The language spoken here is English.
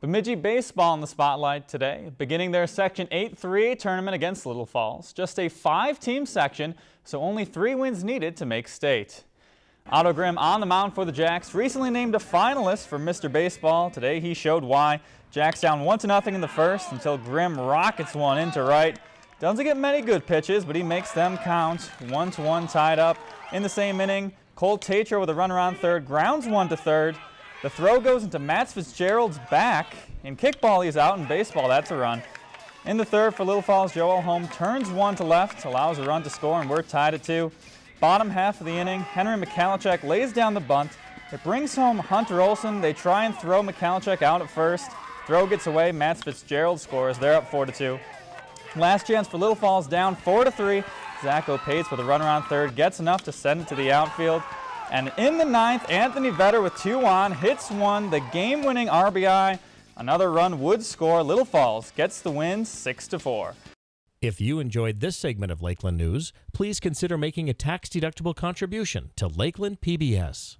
Bemidji baseball in the spotlight today, beginning their Section 8-3 tournament against Little Falls. Just a five-team section, so only three wins needed to make state. Otto Grimm on the mound for the Jacks, recently named a finalist for Mr. Baseball. Today he showed why. Jacks down 1-0 in the first until Grimm rockets one into right. Doesn't get many good pitches, but he makes them count. 1-1 one tied up. In the same inning, Cole Tatro with a runner on third, grounds one to third. The throw goes into Matt Fitzgerald's back. In kickball, he's out. In baseball, that's a run. In the third for Little Falls, Joel Holm turns one to left, allows a run to score, and we're tied at two. Bottom half of the inning, Henry Michalchek lays down the bunt. It brings home Hunter Olson. They try and throw Michalchek out at first. Throw gets away. Matt Fitzgerald scores. They're up 4 to 2. Last chance for Little Falls down 4 to 3. Zach Opates with a runner on third gets enough to send it to the outfield. And in the ninth, Anthony Vetter with two on, hits one, the game-winning RBI. Another run would score. Little Falls gets the win 6 to four. If you enjoyed this segment of Lakeland News, please consider making a tax-deductible contribution to Lakeland PBS.